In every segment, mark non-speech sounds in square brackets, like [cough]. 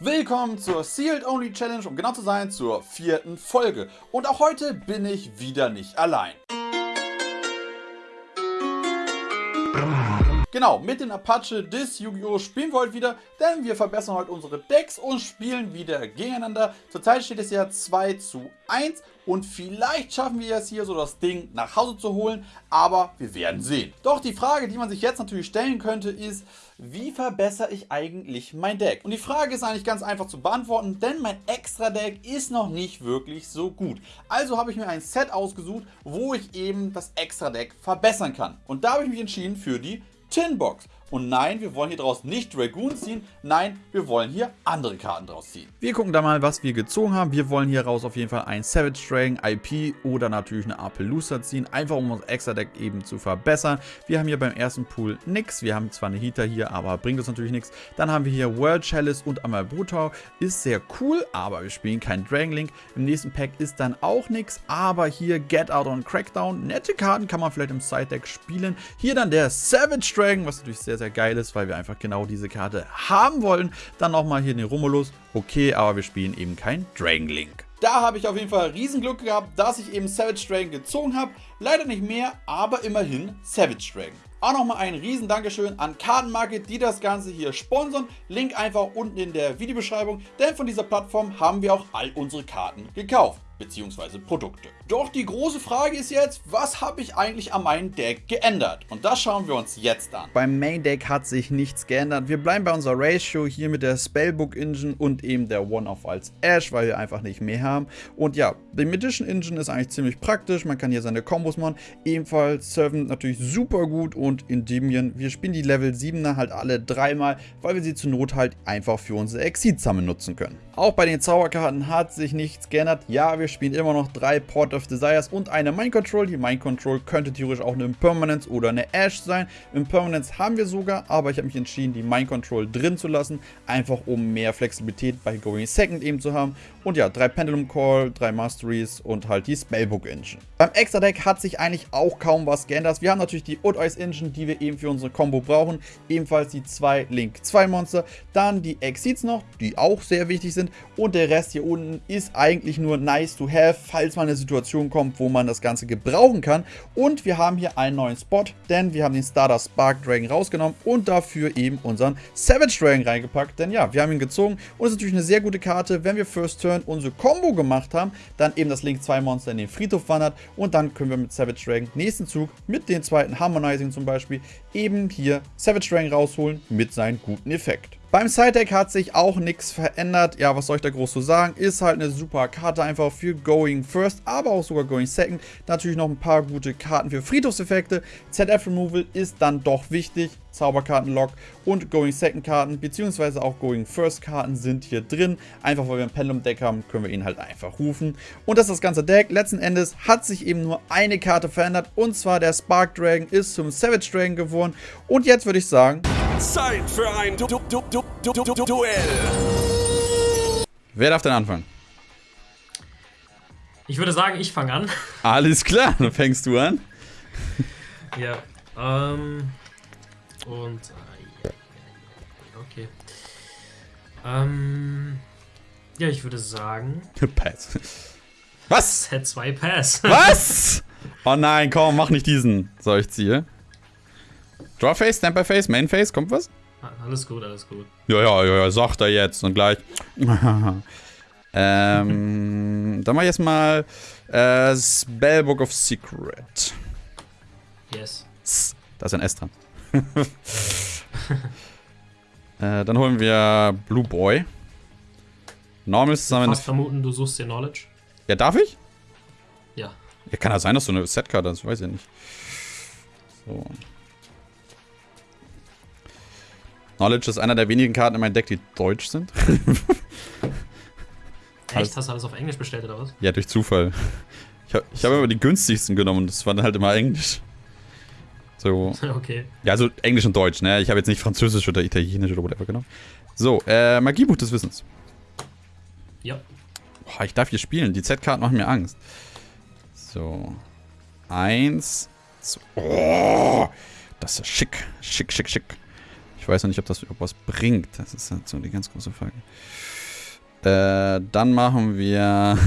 Willkommen zur Sealed Only Challenge, um genau zu sein, zur vierten Folge. Und auch heute bin ich wieder nicht allein. Genau, mit den Apache des Yu-Gi-Oh! spielen wir heute wieder, denn wir verbessern heute unsere Decks und spielen wieder gegeneinander. Zurzeit steht es ja 2 zu 1 und vielleicht schaffen wir es hier so das Ding nach Hause zu holen, aber wir werden sehen. Doch die Frage, die man sich jetzt natürlich stellen könnte, ist, wie verbessere ich eigentlich mein Deck? Und die Frage ist eigentlich ganz einfach zu beantworten, denn mein Extra-Deck ist noch nicht wirklich so gut. Also habe ich mir ein Set ausgesucht, wo ich eben das Extra-Deck verbessern kann. Und da habe ich mich entschieden für die 10 bucks. Und nein, wir wollen hier draus nicht Dragoon ziehen. Nein, wir wollen hier andere Karten draus ziehen. Wir gucken da mal, was wir gezogen haben. Wir wollen hier raus auf jeden Fall ein Savage Dragon, IP oder natürlich eine Apellusa ziehen. Einfach um unser Extra-Deck eben zu verbessern. Wir haben hier beim ersten Pool nichts. Wir haben zwar eine Heater hier, aber bringt uns natürlich nichts. Dann haben wir hier World Chalice und einmal Brutau. Ist sehr cool, aber wir spielen kein Dragon Link. Im nächsten Pack ist dann auch nichts. Aber hier Get Out und Crackdown. Nette Karten kann man vielleicht im Side-Deck spielen. Hier dann der Savage Dragon, was natürlich sehr, sehr geil ist, weil wir einfach genau diese Karte haben wollen. Dann nochmal hier den Romulus. Okay, aber wir spielen eben kein Dragon Link. Da habe ich auf jeden Fall Riesenglück gehabt, dass ich eben Savage Dragon gezogen habe. Leider nicht mehr, aber immerhin Savage Dragon. Auch nochmal ein riesen Dankeschön an Kartenmarket, die das Ganze hier sponsern. Link einfach unten in der Videobeschreibung, denn von dieser Plattform haben wir auch all unsere Karten gekauft bzw. Produkte. Doch die große Frage ist jetzt, was habe ich eigentlich an meinem Deck geändert? Und das schauen wir uns jetzt an. Beim Main Deck hat sich nichts geändert. Wir bleiben bei unserer Ratio hier mit der Spellbook Engine und eben der One-Off als Ash, weil wir einfach nicht mehr haben. Und ja, die Magician Engine ist eigentlich ziemlich praktisch. Man kann hier seine Kombos machen. Ebenfalls Servant natürlich super gut und Endymion. Wir spielen die Level 7er halt alle dreimal, weil wir sie zur Not halt einfach für unsere Exit sammeln nutzen können. Auch bei den Zauberkarten hat sich nichts geändert. Ja, wir spielen immer noch drei Port of Desires und eine Mind Control. Die Mind Control könnte theoretisch auch eine Impermanence oder eine Ash sein. Impermanence haben wir sogar, aber ich habe mich entschieden, die Mind Control drin zu lassen. Einfach um mehr Flexibilität bei Going Second eben zu haben. Und ja, drei Pendulum Call, drei Masteries und halt die Spellbook Engine. Beim Extra Deck hat sich eigentlich auch kaum was geändert. Wir haben natürlich die Old Ice Engine, die wir eben für unsere Combo brauchen. Ebenfalls die zwei Link 2 Monster. Dann die Exceeds noch, die auch sehr wichtig sind. Und der Rest hier unten ist eigentlich nur nice to have, falls mal eine Situation kommt, wo man das Ganze gebrauchen kann. Und wir haben hier einen neuen Spot, denn wir haben den Starter Spark Dragon rausgenommen und dafür eben unseren Savage Dragon reingepackt. Denn ja, wir haben ihn gezogen und es ist natürlich eine sehr gute Karte, wenn wir First Turn unsere Combo gemacht haben, dann eben das Link 2 Monster in den Friedhof wandert und dann können wir mit Savage Dragon nächsten Zug mit den zweiten Harmonizing zum Beispiel eben hier Savage Dragon rausholen mit seinem guten Effekt. Beim Side-Deck hat sich auch nichts verändert. Ja, was soll ich da groß zu sagen? Ist halt eine super Karte einfach für Going First, aber auch sogar Going Second. Natürlich noch ein paar gute Karten für Friedhofseffekte. ZF Removal ist dann doch wichtig. Zauberkarten-Lock und Going Second Karten beziehungsweise auch Going First Karten sind hier drin. Einfach weil wir ein Pendulum Deck haben, können wir ihn halt einfach rufen. Und das ist das ganze Deck. Letzten Endes hat sich eben nur eine Karte verändert und zwar der Spark Dragon ist zum Savage Dragon geworden. Und jetzt würde ich sagen... Zeit für ein du du du du Duell. Wer darf denn anfangen? Ich würde sagen, ich fange an. Alles klar, dann fängst du an. ja, ähm... Und... Äh, okay. Ähm... Ja, ich würde sagen... Pass. Was? Set 2 Pass. Was? [laughs] Oh nein, komm, mach nicht diesen. So, ich ziehe. Drawface, Face, Mainface, kommt was? Alles gut, alles gut. Ja, ja, ja, ja, sagt er jetzt und gleich. [laughs] ähm, dann mach ich jetzt mal äh, Spellbook of Secret. Yes. Da ist ein S dran. [laughs] äh, dann holen wir Blue Boy. Normal zusammen. Ich vermuten, du suchst dir Knowledge. Ja, darf ich? Ja. Ja, kann ja sein, dass du eine Setkarte hast, weiß ich nicht. So. Knowledge ist einer der wenigen Karten in meinem Deck, die deutsch sind. Echt? Hast du alles auf Englisch bestellt oder was? Ja, durch Zufall. Ich habe hab immer die günstigsten genommen das war dann halt immer Englisch. So. [laughs] Okay. Ja, also Englisch und Deutsch, ne? Ich habe jetzt nicht Französisch oder Italienisch oder whatever genommen. So, äh, Magiebuch des Wissens. Ja. Boah, ich darf hier spielen. Die Z-Karten machen mir Angst. So. Eins. Zwei. Oh, das ist schick. Schick, schick, schick. Ich weiß noch nicht, ob das überhaupt was bringt. Das ist halt so die ganz große Frage. Äh, dann machen wir. [laughs]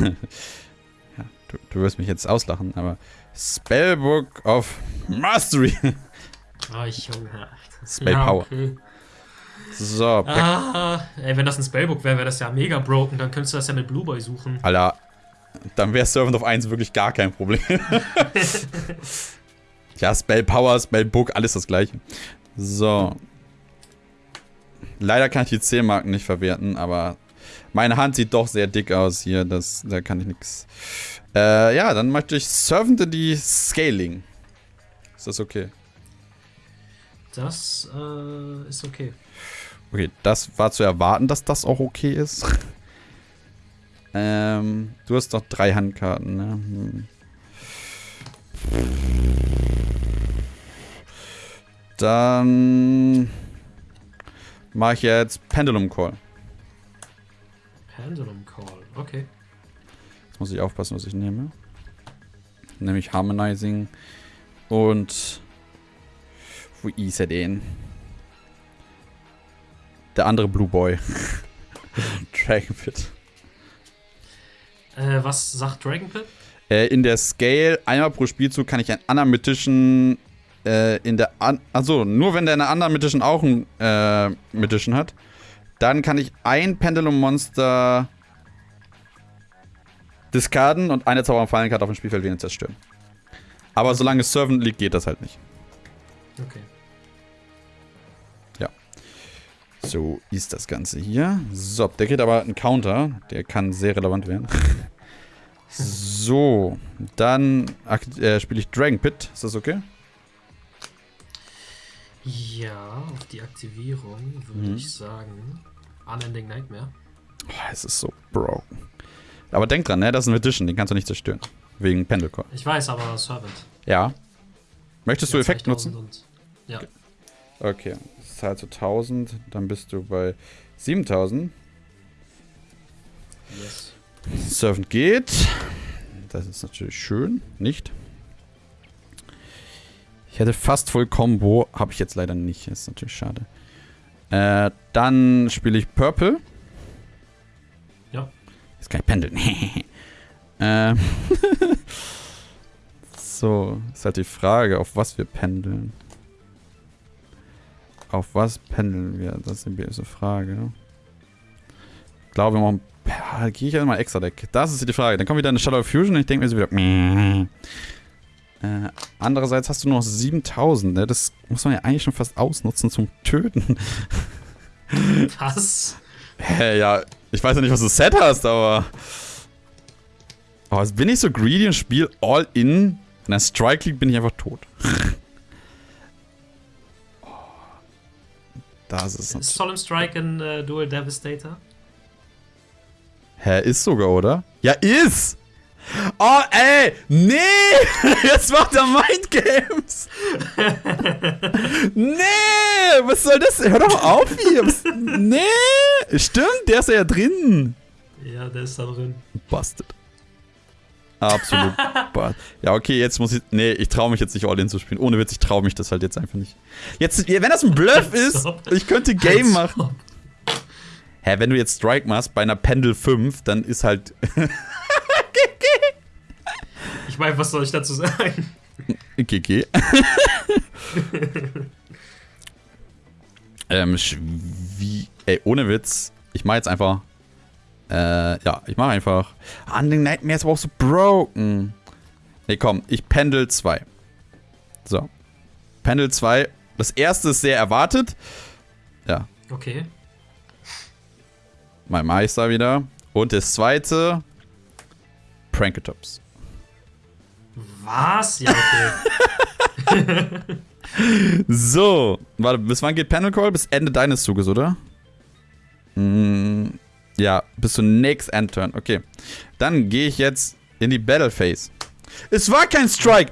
ja, du, du wirst mich jetzt auslachen, aber Spellbook of Mastery. [laughs] Oh, Junge. Spell Power. okay. So. Ah, ey, wenn das ein Spellbook wäre, wäre das ja mega broken. Dann könntest du das ja mit Blue Boy suchen. Alter, dann wäre Servant of 1 wirklich gar kein Problem. [laughs] ja, Spell Power, Spell Book, alles das gleiche. So. Leider kann ich die 10 Marken nicht verwerten, aber meine Hand sieht doch sehr dick aus hier. Das, da kann ich nichts. Äh, ja, dann möchte ich Servant in die Scaling. Ist das okay? Das äh, ist okay. Okay, das war zu erwarten, dass das auch okay ist. [laughs] ähm, du hast doch drei Handkarten, ne? Hm. Dann mache ich jetzt Pendulum Call. Pendulum Call, okay. Jetzt muss ich aufpassen, was ich nehme. Nämlich Harmonizing und wo ist er denn? Der andere Blue Boy. [laughs] Dragon Pit. Äh, was sagt Dragon Pit? Äh, in der Scale, einmal pro Spielzug kann ich einen anderen Mythischen äh, in der an also nur wenn der eine andere Mythischen auch einen äh, Mythischen hat, dann kann ich ein Pendulum Monster discarden und eine Zauber Fallenkarte auf dem Spielfeld wieder zerstören. Aber solange es Servant liegt, geht das halt nicht. Okay. So ist das Ganze hier. So, der kriegt aber einen Counter. Der kann sehr relevant werden. [laughs] so, dann äh, spiele ich Dragon Pit. Ist das okay? Ja, auf die Aktivierung würde Mhm. ich sagen Unending Nightmare. Oh, es ist so broken. Aber denk dran, ne? Das ist ein Edition. Den kannst du nicht zerstören. Wegen Pendelcore. Ich weiß, aber Servant. Ja. Möchtest du Effekt 2000 nutzen? Und, ja, Okay. Das halt so 1000. Dann bist du bei 7000. yes. Servant geht. Das ist natürlich schön. Nicht? Ich hätte fast voll Combo. Habe ich jetzt leider nicht. Ist natürlich schade. Äh, dann spiele ich Purple. Ja. Jetzt kann ich pendeln. [laughs] ähm. [laughs] so, ist halt die Frage, auf was wir pendeln. Auf was pendeln wir? Das ist die böse Frage. Ich glaube, wir machen. Gehe ich ja mal extra Deck. Das ist die Frage. Dann kommt wieder eine Shadow Fusion und ich denke mir so wieder. Äh, andererseits hast du noch 7000, ne? Das muss man ja eigentlich schon fast ausnutzen zum Töten. [laughs] Was? Hä, ja, ich weiß ja nicht, was du Set hast, aber. Aber jetzt bin ich so greedy und spiele all in. In der Strike League bin ich einfach tot. [laughs] Oh. Das ist. Ist Solemn Strike ein äh, Dual Devastator? Hä, ist sogar, oder? Ja, ist! Oh, ey! Nee! [laughs] Jetzt macht er Mindgames! [laughs] nee! Was soll das? Hör doch auf hier! Was? Nee! Stimmt, der ist ja drin! Ja, der ist da drin. Busted. Absolut. [laughs] Ja, okay, jetzt muss ich. Nee, ich traue mich jetzt nicht All-In zu spielen. Ohne Witz, ich traue mich das halt jetzt einfach nicht. Jetzt, wenn das ein Bluff ist, ich könnte Game machen. Hä, wenn du jetzt Strike machst bei einer Pendel 5, dann ist halt. Ich meine, was soll ich dazu sagen? GG. [laughs] ähm, wie. Ey, ohne Witz. Ich mach jetzt einfach. Äh, ja, ich mach einfach. Unending Nightmare ist aber auch so broken. Nee, komm, ich pendel 2. So. Pendel 2. Das erste ist sehr erwartet. Ja, Okay. mein Meister wieder. Und das zweite. Pranketops. Was? Ja, okay. [laughs] So, warte, bis wann geht Panel Call? Bis Ende deines Zuges, oder? Mm, ja, bis zum Next End Turn. Okay. Dann gehe ich jetzt in die Battle Phase. Es war kein Strike!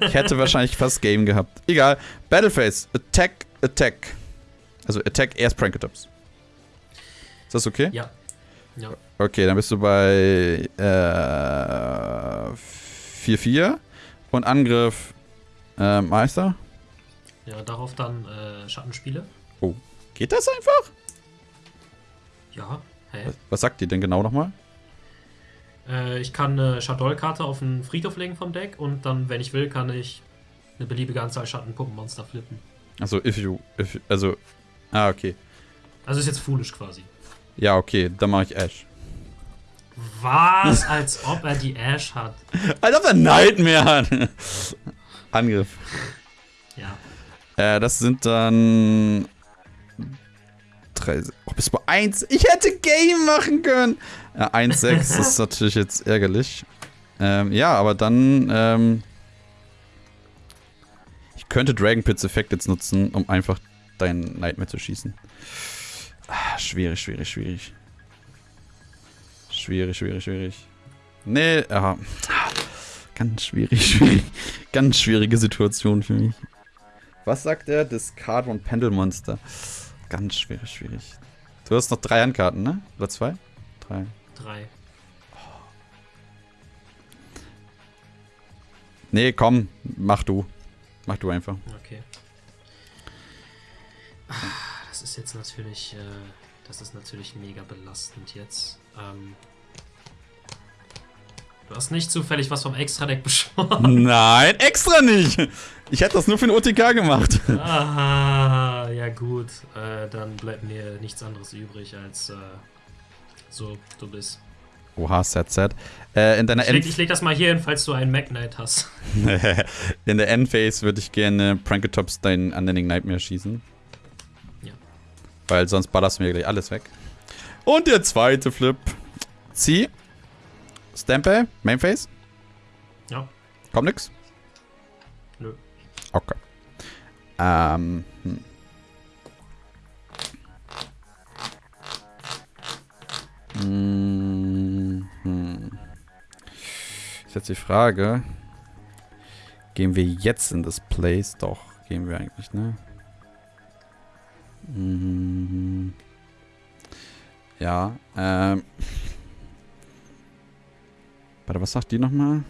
Ich hätte wahrscheinlich fast Game gehabt. Egal. Battle Phase. Attack, Attack. Also Attack erst Pranketops. Ist das okay? ja. Ja. Okay, dann bist du bei äh, 4-4 und Angriff äh, Meister. Ja, darauf dann äh, Schattenspiele. Oh, geht das einfach? Ja, hä? Was, was sagt die denn genau nochmal? Äh, ich kann eine Shadol-Karte auf den Friedhof legen vom Deck und dann, wenn ich will, kann ich eine beliebige Anzahl Schattenpuppenmonster flippen. Also, if you, if, also, ah, okay. Also ist jetzt foolish quasi. Ja, okay, dann mache ich Ash. Was? Als ob er die Ash hat. Als ob er Nightmare hat. Angriff. Ja. Äh, das sind dann. Drei. Oh, bis bei 1. Ich hätte Game machen können. Ja, [laughs] 1-6 ist natürlich jetzt ärgerlich. Ähm, ja, aber dann. Ähm, ich könnte Dragon Pits Effekt jetzt nutzen, um einfach deinen Nightmare zu schießen. Ah, schwierig, schwierig, schwierig. Schwierig, schwierig, schwierig. Nee, ja. Ganz schwierig, [laughs] schwierig. Ganz schwierige Situation für mich. Was sagt er? Discard one Pendelmonster. Ganz schwierig, schwierig. Du hast noch drei Handkarten, ne? Oder zwei? Drei. Drei. Nee, komm, mach du. Mach du einfach. Okay. Ist jetzt natürlich, äh, das ist natürlich mega belastend jetzt. Ähm, du hast nicht zufällig was vom Extra-Deck [laughs] beschworen. Nein, extra nicht. Ich hätte das nur für den OTK gemacht. ah, ja gut. Äh, dann bleibt mir nichts anderes übrig als äh, so, du bist. Oha, sad, sad. Äh, in deiner Ich leg, ich leg das mal hier hin, falls du einen Knight hast. [laughs] in der Endphase würde ich gerne Pranketops deinen Unending Nightmare schießen. Weil sonst ballerst du mir gleich alles weg. Und der zweite Flip. Zieh. Stampe. Mainface. Ja. Kommt nix? Nö. Okay. Ähm. Hm. Hm, hm. Ist jetzt die Frage. Gehen wir jetzt in das Place? Doch, gehen wir eigentlich, ne? Hm. Ja, ähm. Warte, was sagt die nochmal?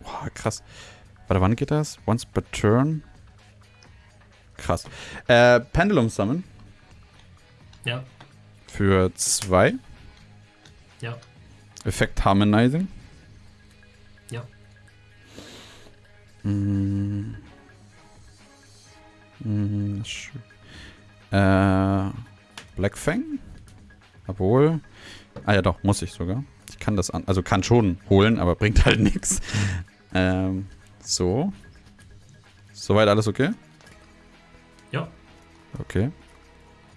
Boah, krass. Warte, wann geht das? Once per turn? Krass. Äh, Pendulum Summon Ja. für zwei. Ja. Effekt Harmonizing. Mm, sch- äh, Black Fang? Obwohl. Ah ja, doch, muss ich sogar. Ich kann das an. Also kann schon holen, aber bringt halt nichts. Ähm, so. Soweit alles okay? Ja. Okay.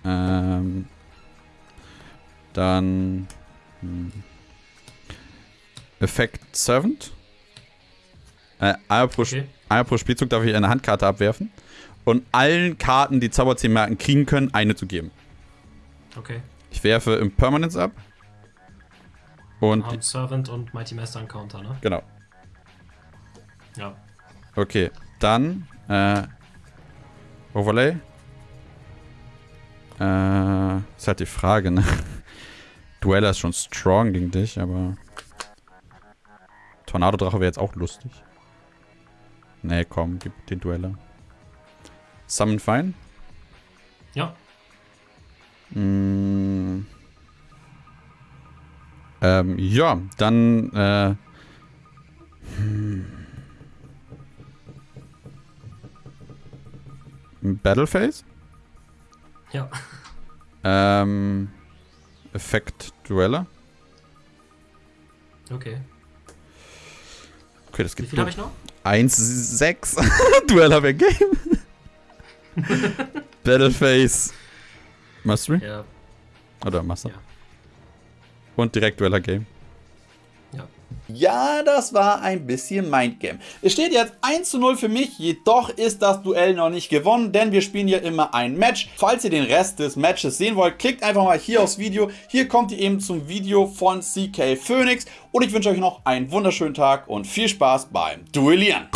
Ähm, dann. Hm. Effekt Servant. Äh, einmal pro, Okay. einmal pro Spielzug darf ich eine Handkarte abwerfen. Und allen Karten, die Zauberziehmerken kriegen können, eine zu geben. Okay. Ich werfe Impermanence ab. Und. Haben Servant und Mighty Master Encounter, ne? Genau. Ja. Okay. Dann. Äh, Overlay. Äh, ist halt die Frage, ne? [laughs] Dueller ist schon strong gegen dich, aber. Tornado-Drache wäre jetzt auch lustig. Nee, komm, gib den Dueller. Summon Fine? Ja. Mm. Ähm, ja, dann, äh. Hm. Battle Phase? Ja. Ähm. Effekt Dueller. Okay. Okay, das Wie gibt viel habe ich noch? 1, 6. Dueller wäre Game. [laughs] Battle Phase. Mastery? Ja. Oder Master? Ja. Und direkt Dueller Game. Ja. Das war ein bisschen Mindgame. Es steht jetzt 1 zu 0 für mich, jedoch ist das Duell noch nicht gewonnen, denn wir spielen ja immer ein Match. Falls ihr den Rest des Matches sehen wollt, klickt einfach mal hier aufs Video. Hier kommt ihr eben zum Video von CK Phoenix und ich wünsche euch noch einen wunderschönen Tag und viel Spaß beim Duellieren.